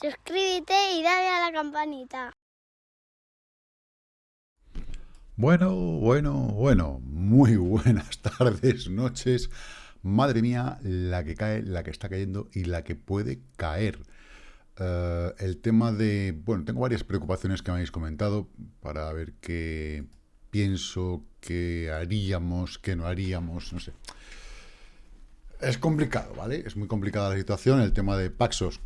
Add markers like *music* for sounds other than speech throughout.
suscríbete y dale a la campanita. Bueno, bueno, bueno, muy buenas *laughs* tardes, noches. Madre mía, la que cae, la que está cayendo y la que puede caer. Eh, el tema de... Bueno, tengo varias preocupaciones que me habéis comentado para ver qué pienso, qué haríamos, qué no haríamos, no sé. Es complicado, ¿vale? Es muy complicada la situación. El tema de Paxos,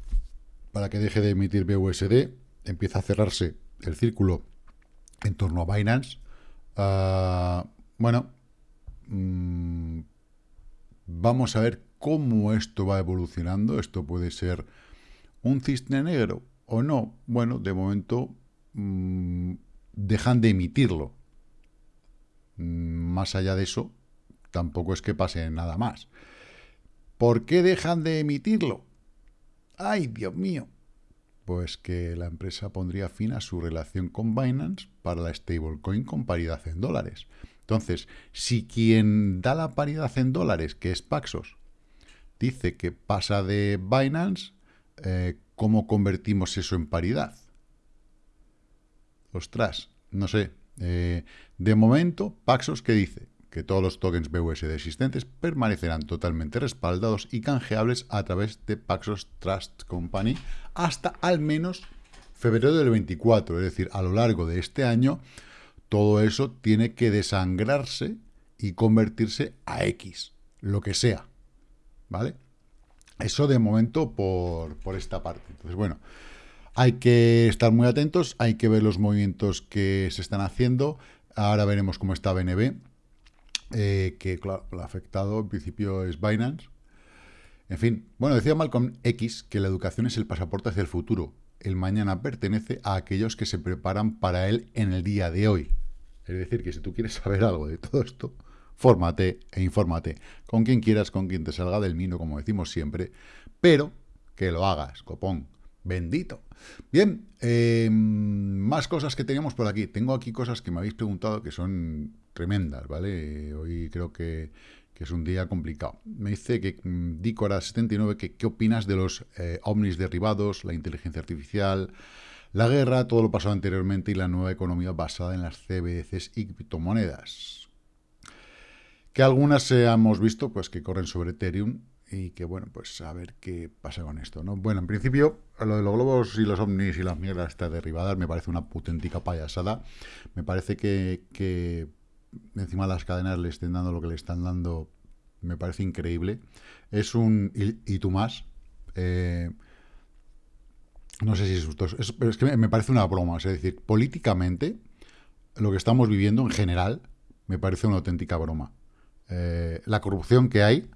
para que deje de emitir BUSD, empieza a cerrarse el círculo en torno a Binance. Ah, bueno, mm, vamos a ver cómo esto va evolucionando. Esto puede ser un cisne negro o no. Bueno, de momento mm, dejan de emitirlo. Más allá de eso, tampoco es que pase nada más. ¿Por qué dejan de emitirlo? ¡Ay, Dios mío! Pues que la empresa pondría fin a su relación con Binance para la stablecoin con paridad en dólares. Entonces, si quien da la paridad en dólares, que es Paxos, dice que pasa de Binance, eh, ¿cómo convertimos eso en paridad? Ostras, no sé. Eh, de momento, Paxos, ¿qué dice? Que todos los tokens BUSD existentes permanecerán totalmente respaldados y canjeables a través de Paxos Trust Company hasta al menos febrero del 24, es decir, a lo largo de este año, todo eso tiene que desangrarse y convertirse a X, lo que sea, ¿vale? Eso de momento por, por esta parte. Entonces, bueno, hay que estar muy atentos, hay que ver los movimientos que se están haciendo. Ahora veremos cómo está BNB eh, que claro, lo afectado en principio es Binance. En fin, bueno, decía Malcolm X que la educación es el pasaporte hacia el futuro. El mañana pertenece a aquellos que se preparan para él en el día de hoy. Es decir, que si tú quieres saber algo de todo esto, fórmate e infórmate. Con quien quieras, con quien te salga del mino, como decimos siempre, pero que lo hagas, copón. Bendito. Bien, eh, más cosas que teníamos por aquí. Tengo aquí cosas que me habéis preguntado que son tremendas, ¿vale? Hoy creo que, es un día complicado. Me dice que mm, Dicora79, que qué opinas de los eh, ovnis derribados, la inteligencia artificial, la guerra, todo lo pasado anteriormente y la nueva economía basada en las CBDCs y criptomonedas. Que algunas hemos visto pues que corren sobre Ethereum y que, bueno, pues a ver qué pasa con esto, ¿no? Bueno, en principio, lo de los globos y los ovnis y las mierdas estas derribadas me parece una auténtica payasada. Me parece que, que encima las cadenas le estén dando lo que le están dando, me parece increíble. Es un... y, tú más. Eh, no sé si es pero es que me parece una broma. Es decir, políticamente, lo que estamos viviendo en general, me parece una auténtica broma. Eh, la corrupción que hay,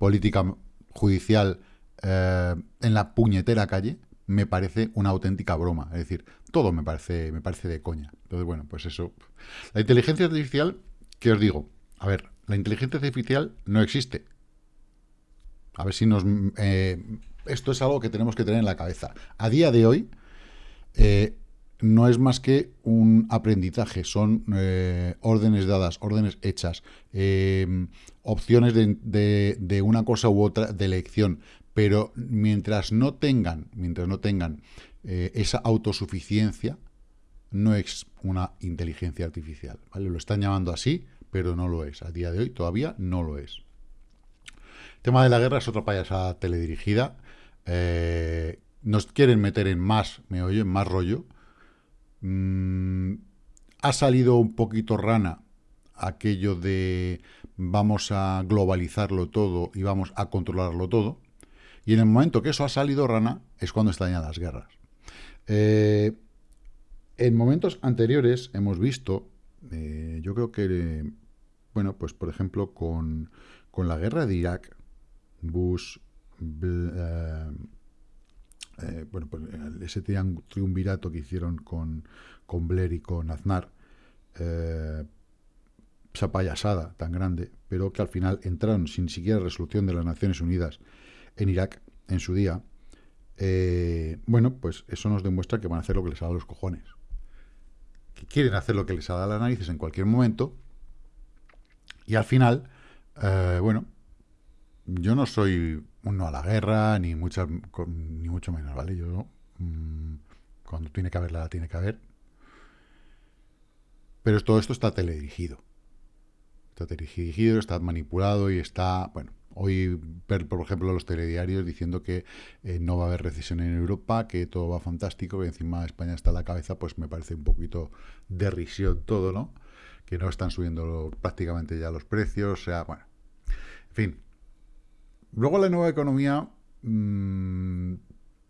política judicial, eh, en la puñetera calle, me parece una auténtica broma. Es decir, todo me parece, me parece de coña. Entonces, bueno, pues eso. La inteligencia artificial, ¿qué os digo? A ver, la inteligencia artificial no existe. A ver si nos... Eh, esto es algo que tenemos que tener en la cabeza. A día de hoy, eh, no es más que un aprendizaje, son eh, órdenes dadas, órdenes hechas, opciones de, una cosa u otra de elección, pero mientras no tengan, mientras no tengan eh, esa autosuficiencia, no es una inteligencia artificial. ¿vale? Lo están llamando así, pero no lo es. A día de hoy todavía no lo es. El tema de la guerra es otra payasada teledirigida. Eh, nos quieren meter en más, me oyen, más rollo. Mm, ha salido un poquito rana aquello de vamos a globalizarlo todo y vamos a controlarlo todo. Y en el momento que eso ha salido rana, es cuando estallan las guerras. Eh, en momentos anteriores hemos visto, eh, yo creo que, bueno, pues por ejemplo, con, la guerra de Irak, Bush, eh, bueno, pues ese triunvirato que hicieron con, con Blair y con Aznar, esa payasada tan grande, pero que al final entraron sin siquiera resolución de las Naciones Unidas en Irak en su día, eh, bueno, pues eso nos demuestra que van a hacer lo que les haga los cojones. Que quieren hacer lo que les haga las narices en cualquier momento. Y al final, eh, bueno, yo no soy uno a la guerra, ni, muchas, ni mucho menos, ¿vale? Yo mm, cuando tiene que haberla, la tiene que haber. Pero todo esto está teledirigido. Está teledirigido, está manipulado y está, bueno, hoy por ejemplo, los telediarios diciendo que eh, no va a haber recesión en Europa, que todo va fantástico, que encima España está a la cabeza, pues me parece un poquito de risión todo, ¿no? Que no están subiendo prácticamente ya los precios, o sea, bueno, en fin. Luego la nueva economía mmm,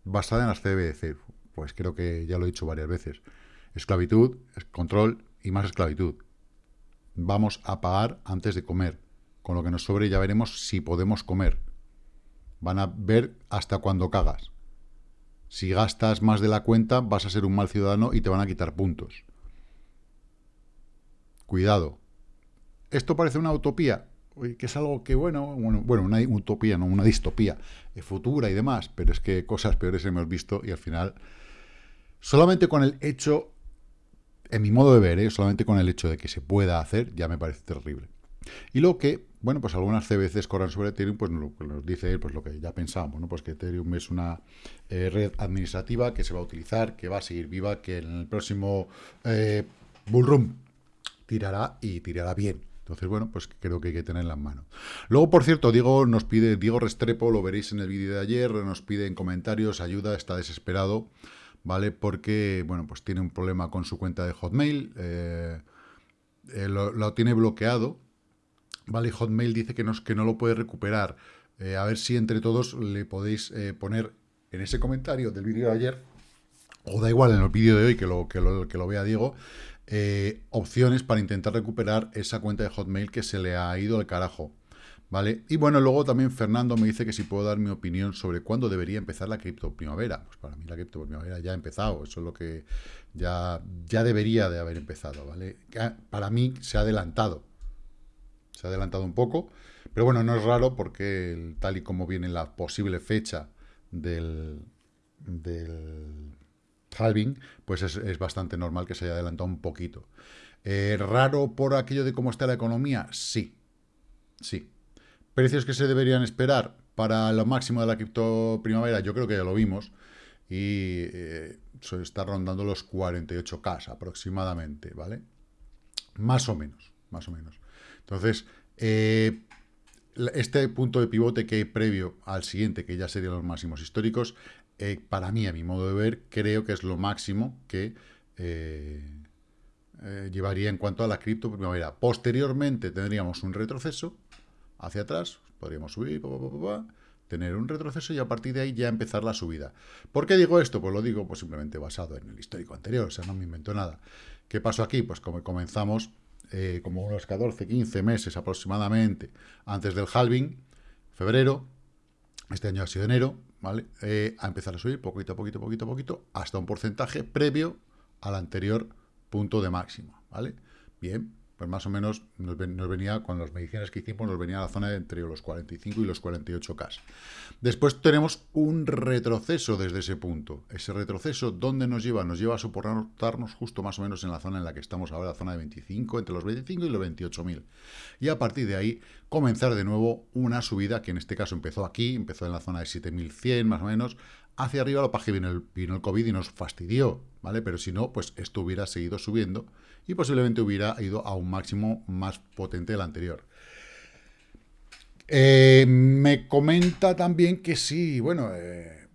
basada en las CBDC, pues creo que ya lo he dicho varias veces. Esclavitud, control y más esclavitud. Vamos a pagar antes de comer. Con lo que nos sobre ya veremos si podemos comer. Van a ver hasta cuándo cagas. Si gastas más de la cuenta, vas a ser un mal ciudadano y te van a quitar puntos. Cuidado. ¿Esto parece una utopía? Que es algo que, bueno, bueno, una utopía, no una distopía eh, futura y demás, pero es que cosas peores hemos visto y al final, solamente con el hecho, en mi modo de ver, ¿eh? solamente con el hecho de que se pueda hacer, ya me parece terrible. Y lo que, bueno, pues algunas CBCs corran sobre Ethereum, pues que nos dice pues lo que ya pensábamos, ¿no? Pues que Ethereum es una eh, red administrativa que se va a utilizar, que va a seguir viva, que en el próximo eh, bullrun tirará y tirará bien. Entonces, bueno, pues creo que hay que tenerla en mano. Luego, por cierto, Diego nos pide, Diego Restrepo, lo veréis en el vídeo de ayer, nos pide en comentarios ayuda, está desesperado, ¿vale? Porque, bueno, pues tiene un problema con su cuenta de Hotmail, eh, eh, lo, tiene bloqueado, ¿vale? Hotmail dice que no, que no lo puede recuperar. Eh, a ver si entre todos le podéis poner en ese comentario del vídeo de ayer, o da igual en el vídeo de hoy que lo, que lo, que lo vea Diego, eh, opciones para intentar recuperar esa cuenta de Hotmail que se le ha ido al carajo. ¿Vale? Y bueno, luego también Fernando me dice que si puedo dar mi opinión sobre cuándo debería empezar la cripto primavera. Pues para mí la cripto primavera ya ha empezado, eso es lo que ya, ya debería de haber empezado, ¿vale? Para mí se ha adelantado, se ha adelantado un poco, pero bueno, no es raro porque tal y como viene la posible fecha del, del halving, pues es, bastante normal que se haya adelantado un poquito. Eh, ¿Raro por aquello de cómo está la economía? Sí, sí. ¿Precios que se deberían esperar para lo máximo de la cripto primavera? Yo creo que ya lo vimos. Y eh, está rondando los 48K aproximadamente, ¿vale? Más o menos, más o menos. Entonces, eh, este punto de pivote que hay previo al siguiente, que ya serían los máximos históricos, eh, para mí, a mi modo de ver, creo que es lo máximo que eh, eh, llevaría en cuanto a la cripto primavera. Posteriormente tendríamos un retroceso hacia atrás, podríamos subir, tener un retroceso y a partir de ahí ya empezar la subida. ¿Por qué digo esto? Pues lo digo pues simplemente basado en el histórico anterior, o sea, no me invento nada. ¿Qué pasó aquí? Pues como comenzamos como unos 14, 15 meses aproximadamente antes del halving, febrero, este año ha sido enero, ¿vale? Eh, a empezar a subir poquito, poquito, poquito, poquito, hasta un porcentaje previo al anterior punto de máximo, ¿vale? Bien, pues más o menos nos, venía, con las mediciones que hicimos, nos venía a la zona de entre los 45 y los 48K. Después tenemos un retroceso desde ese punto. Ese retroceso, ¿dónde nos lleva? Nos lleva a soportarnos justo más o menos en la zona en la que estamos ahora, la zona de 25, entre los 25 y los 28.000. Y a partir de ahí, comenzar de nuevo una subida, que en este caso empezó aquí, empezó en la zona de 7.100 más o menos, hacia arriba, lo que el, vino el COVID y nos fastidió, ¿vale? Pero si no, pues esto hubiera seguido subiendo y posiblemente hubiera ido a un máximo más potente del anterior. Eh, me comenta también que sí, bueno, eh,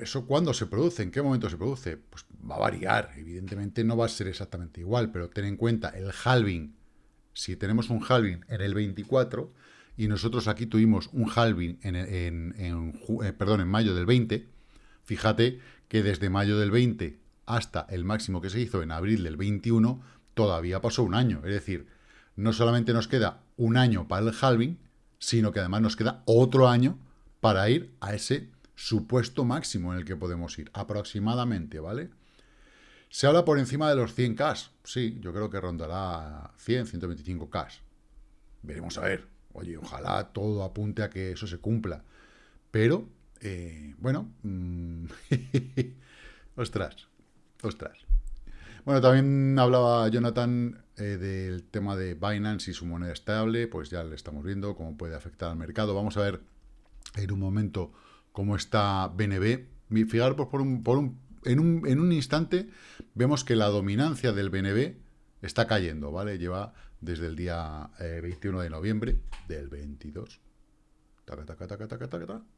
¿eso cuándo se produce? ¿En qué momento se produce? Pues va a variar, evidentemente no va a ser exactamente igual, pero ten en cuenta el halving, si tenemos un halving en el 24 y nosotros aquí tuvimos un halving en, eh, perdón, en mayo del 20, fíjate que desde mayo del 20 hasta el máximo que se hizo en abril del 21, todavía pasó un año. Es decir, no solamente nos queda un año para el halving, sino que además nos queda otro año para ir a ese supuesto máximo en el que podemos ir, aproximadamente, ¿vale? Se habla por encima de los 100K. Sí, yo creo que rondará 100, 125K. Veremos a ver. Oye, ojalá todo apunte a que eso se cumpla. Pero, eh, bueno, mm, *laughs* ostras, Ostras. Bueno, también hablaba Jonathan eh, del tema de Binance y su moneda estable, pues ya le estamos viendo cómo puede afectar al mercado. Vamos a ver en un momento cómo está BNB, Fijaros por un, por un, en, un, en un instante vemos que la dominancia del BNB está cayendo, ¿vale? Lleva desde el día 21 de noviembre del 22.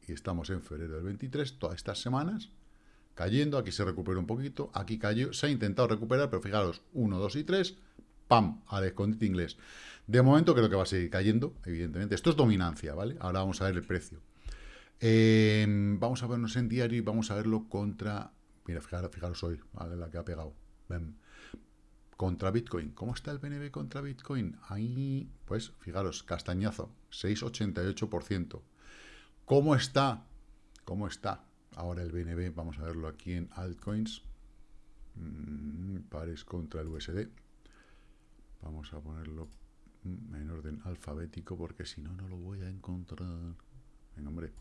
y estamos en febrero del 23, todas estas semanas cayendo, aquí se recupera un poquito, aquí cayó, se ha intentado recuperar, pero fijaros, 1, 2 y 3, ¡pam! al escondite inglés. De momento creo que va a seguir cayendo, evidentemente. Esto es dominancia, ¿vale? Ahora vamos a ver el precio. Em, vamos a vernos en diario y vamos a verlo contra... Mira, fijaros, fijaros hoy, ¿vale? La que ha pegado. Contra Bitcoin. ¿Cómo está el BNB contra Bitcoin? Ahí, pues, fijaros, castañazo, 6,88%. ¿Cómo está? ¿Cómo está? Ahora el BNB, vamos a verlo aquí en altcoins. Mm, pares contra el USD. Vamos a ponerlo en orden alfabético porque si no, no lo voy a encontrar. Venga, hombre,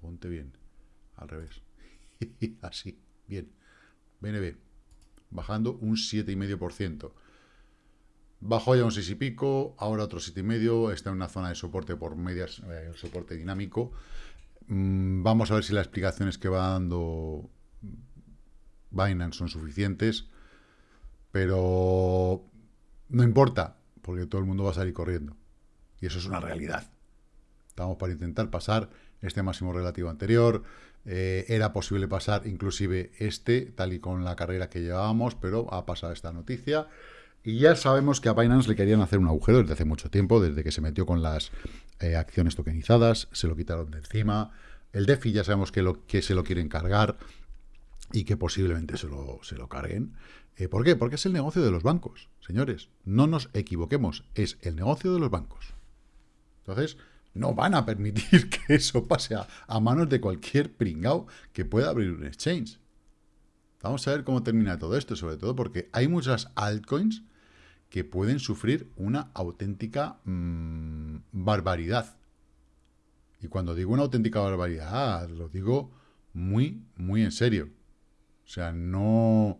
ponte bien. Al revés. *laughs* Así, bien. BNB, bajando un 7,5%. Bajó ya un 6 y pico, ahora otro 7,5, está en una zona de soporte por medias, eh, soporte dinámico. Mm, vamos a ver si las explicaciones que va dando Binance son suficientes, pero no importa, porque todo el mundo va a salir corriendo. Y eso es una realidad. Estamos para intentar pasar este máximo relativo anterior. Eh, era posible pasar inclusive este, tal y con la carrera que llevábamos, pero ha pasado esta noticia. Y ya sabemos que a Binance le querían hacer un agujero desde hace mucho tiempo, desde que se metió con las eh, acciones tokenizadas, se lo quitaron de encima. El DeFi ya sabemos que, lo, que se lo quieren cargar y que posiblemente se lo, se lo carguen. Eh, ¿Por qué? Porque es el negocio de los bancos, señores. No nos equivoquemos, es el negocio de los bancos. Entonces, no van a permitir *laughs* que eso pase a, manos de cualquier pringao que pueda abrir un exchange. Vamos a ver cómo termina todo esto, sobre todo porque hay muchas altcoins que pueden sufrir una auténtica mm, barbaridad. Y cuando digo una auténtica barbaridad, lo digo muy, muy en serio. O sea, no...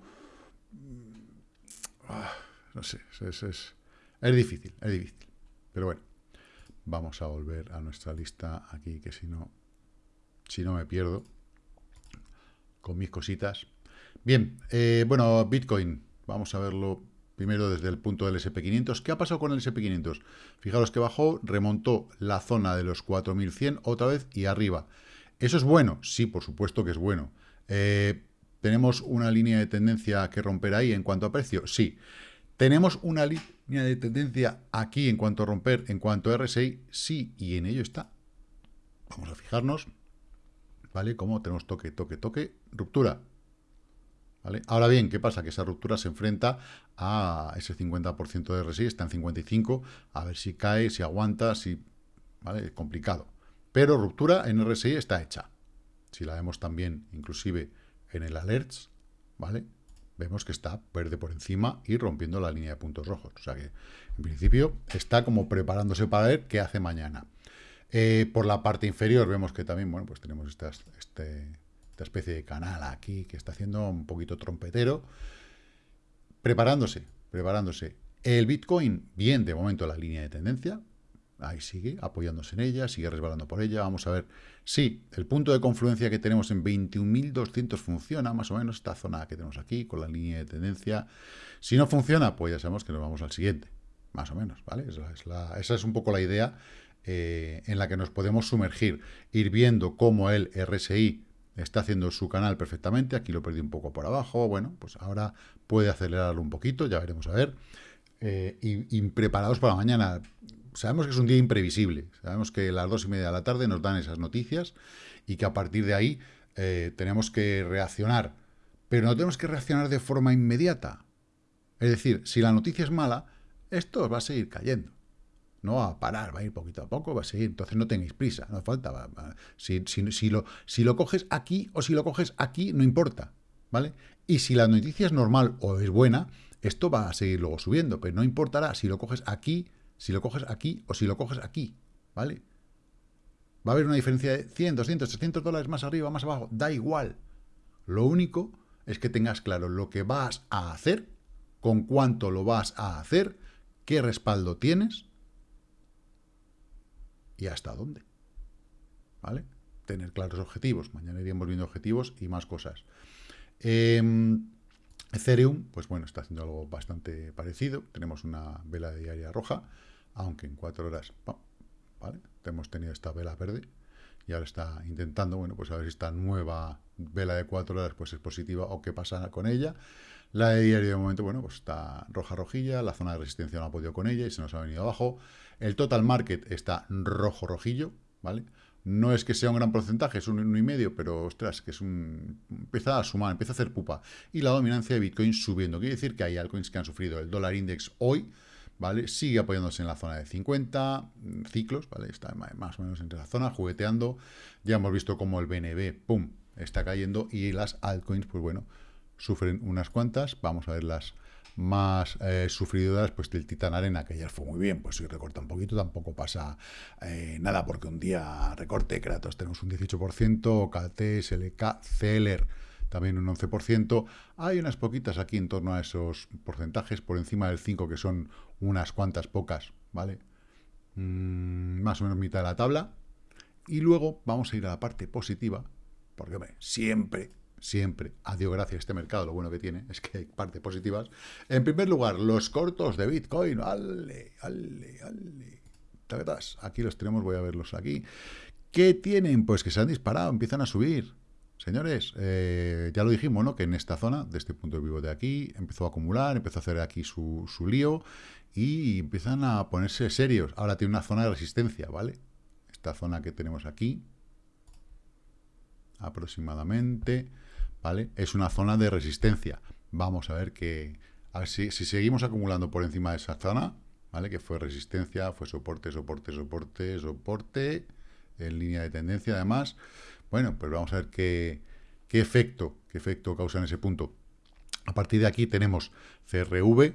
Ah, no sé, es, es, es difícil, es difícil. Pero bueno, vamos a volver a nuestra lista aquí, que si no, si no me pierdo con mis cositas. Bien, eh, bueno, Bitcoin, vamos a verlo Primero desde el punto del SP500. ¿Qué ha pasado con el SP500? Fijaros que bajó, remontó la zona de los 4100 otra vez y arriba. ¿Eso es bueno? Sí, por supuesto que es bueno. Eh, ¿Tenemos una línea de tendencia que romper ahí en cuanto a precio? Sí. ¿Tenemos una línea de tendencia aquí en cuanto a romper, en cuanto a RSI? Sí, y en ello está. Vamos a fijarnos. ¿Vale? Como tenemos toque, toque, toque, ruptura. Ahora bien, ¿qué pasa? Que esa ruptura se enfrenta a ese 50% de RSI, está en 55, a ver si cae, si aguanta, si... ¿Vale? Es complicado. Pero ruptura en RSI está hecha. Si la vemos también, inclusive en el alerts, ¿vale? Vemos que está verde por encima y rompiendo la línea de puntos rojos. O sea que, en principio, está como preparándose para ver qué hace mañana. Eh, por la parte inferior vemos que también, bueno, pues tenemos este, esta especie de canal aquí que está haciendo un poquito trompetero, preparándose, preparándose. El Bitcoin, bien, de momento la línea de tendencia, ahí sigue, apoyándose en ella, sigue resbalando por ella, vamos a ver. Sí, el punto de confluencia que tenemos en 21.200 funciona, más o menos, esta zona que tenemos aquí, con la línea de tendencia. Si no funciona, pues ya sabemos que nos vamos al siguiente, más o menos, ¿vale? Esa es, un poco la idea eh, en la que nos podemos sumergir, ir viendo cómo el RSI está haciendo su canal perfectamente, aquí lo perdí un poco por abajo, bueno, pues ahora puede acelerarlo un poquito, ya veremos a ver, eh, y, preparados para mañana. Sabemos que es un día imprevisible, sabemos que a las dos y media de la tarde nos dan esas noticias y que a partir de ahí eh, tenemos que reaccionar, pero no tenemos que reaccionar de forma inmediata. Es decir, si la noticia es mala, esto va a seguir cayendo no va a parar, va a ir poquito a poco, va a seguir. Entonces no tengáis prisa, no falta. Si, si, lo, si lo coges aquí o si lo coges aquí, no importa, ¿vale? Y si la noticia es normal o es buena, esto va a seguir luego subiendo, pero no importará si lo coges aquí, si lo coges aquí o si lo coges aquí, ¿vale? Va a haber una diferencia de 100, 200, 300 dólares más arriba, más abajo, da igual. Lo único es que tengas claro lo que vas a hacer, con cuánto lo vas a hacer, qué respaldo tienes y hasta dónde. ¿Vale? tener claros objetivos. Mañana iremos viendo objetivos y más cosas. Em, Ethereum, pues bueno, está haciendo algo bastante parecido. Tenemos una vela diaria roja, aunque en cuatro horas. Hemos tenido esta vela verde y ahora está intentando, bueno, pues a ver si esta nueva vela de cuatro horas pues es positiva o qué pasa con ella. La de diario de momento, bueno, pues está roja rojilla, la zona de resistencia no ha podido con ella y se nos ha venido abajo. El total market está rojo rojillo, ¿vale? No es que sea un gran porcentaje, es un 1,5, pero ostras, que es un. empieza a sumar, empieza a hacer pupa. Y la dominancia de Bitcoin subiendo. Quiere decir que hay altcoins que han sufrido el dólar index hoy, ¿vale? Sigue apoyándose en la zona de 50 mm, ciclos, ¿vale? Está más o menos entre la zona, jugueteando. Ya hemos visto cómo el BNB, ¡pum!, está cayendo y las altcoins, pues bueno, sufren unas cuantas. Vamos a ver las más eh, sufridoras, pues del Titan Arena, que ayer fue muy bien, pues si recorta un poquito tampoco pasa eh, nada, porque un día recorte, Kratos tenemos un 18%, KT, SLK, Celer también un 11%. Hay unas poquitas aquí en torno a esos porcentajes, por encima del 5, que son unas cuantas pocas, ¿vale? Mm, más o menos mitad de la tabla. Y luego vamos a ir a la parte positiva, porque hombre, siempre siempre, a Dios gracias, este mercado lo bueno que tiene es que hay partes positivas. En primer lugar, los cortos de Bitcoin. Ale, ale, ale. Aquí los tenemos, voy a verlos aquí. ¿Qué tienen? Pues que se han disparado, empiezan a subir. Señores, eh, ya lo dijimos, ¿no? Que en esta zona, de este punto de vivo de aquí, empezó a acumular, empezó a hacer aquí su, su lío y empiezan a ponerse serios. Ahora tiene una zona de resistencia, ¿vale? Esta zona que tenemos aquí, aproximadamente, ¿vale? Es una zona de resistencia. Vamos a ver que, si, seguimos acumulando por encima de esa zona, ¿vale? Que fue resistencia, fue soporte, soporte, soporte, soporte, en línea de tendencia además. Bueno, pues vamos a ver qué, qué efecto, qué efecto causa en ese punto. A partir de aquí tenemos CRV,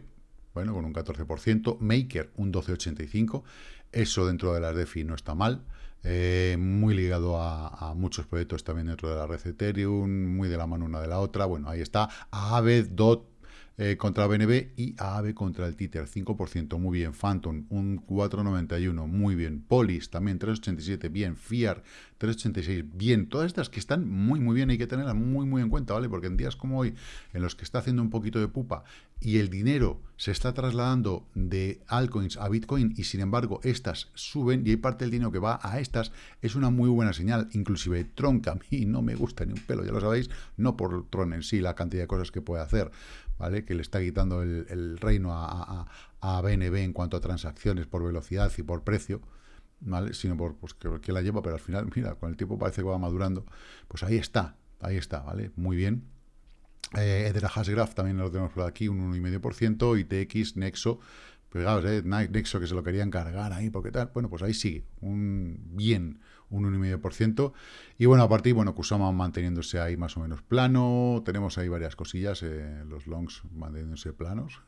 bueno, con un 14%, Maker un 12,85%, eso dentro de las DeFi no está mal, eh, muy ligado a, muchos proyectos también dentro de la red Ethereum, muy de la mano una de la otra. Bueno, ahí está. Aave, DOT eh, contra BNB y Aave contra el Tether, 5%, muy bien. Phantom, un 4,91, muy bien. Polis, también 3,87, bien. FIAR, 3,86, bien. Todas estas que están muy, muy bien, hay que tenerlas muy, muy en cuenta, ¿vale? Porque en días como hoy, en los que está haciendo un poquito de pupa y el dinero se está trasladando de altcoins a Bitcoin y sin embargo estas suben y hay parte del dinero que va a estas, es una muy buena señal. Inclusive Tron, que a mí no me gusta ni un pelo, ya lo sabéis, no por Tron en sí, la cantidad de cosas que puede hacer, ¿vale? Que le está quitando el, reino a, a, BNB en cuanto a transacciones por velocidad y por precio, ¿vale? Sino por pues, que, la lleva, pero al final, *laughs* mira, con el tiempo parece que va madurando. Pues ahí está, ahí está, ¿vale? Muy bien. Eh, Edera Hashgraph también lo tenemos por aquí, un 1,5%, ITX, Nexo, pegados, eh, Nexo que se lo querían cargar ahí, porque tal, bueno, pues ahí sigue, un bien, un 1,5%. Y bueno, a partir, bueno, Kusama manteniéndose ahí más o menos plano. Tenemos ahí varias cosillas, eh, los longs manteniéndose planos.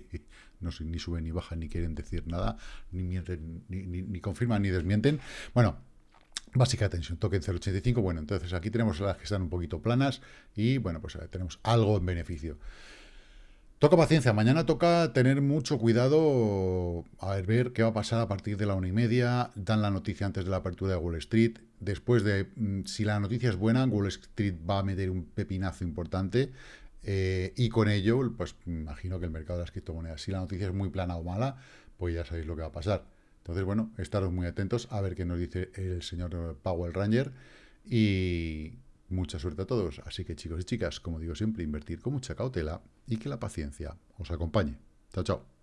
*laughs* no ni suben ni bajan, ni quieren decir nada, ni, mienten, ni, ni, confirman ni desmienten. Bueno, Básica tensión, token 0.85. Bueno, entonces aquí tenemos las que están un poquito planas y bueno, pues tenemos algo en beneficio. Toca paciencia, mañana toca tener mucho cuidado a ver, ver qué va a pasar a partir de la una y media. Dan la noticia antes de la apertura de Wall Street. Después de, mm, si la noticia es buena, Wall Street va a meter un pepinazo importante. Eh, y con ello, pues imagino que el mercado de las criptomonedas, si la noticia es muy plana o mala, pues ya sabéis lo que va a pasar. Entonces, bueno, estaros muy atentos a ver qué nos dice el señor Powell Ranger. Y Mucha suerte a todos. Así que chicos y chicas, como digo siempre, invertir con mucha cautela y que la paciencia os acompañe. Chao, chao.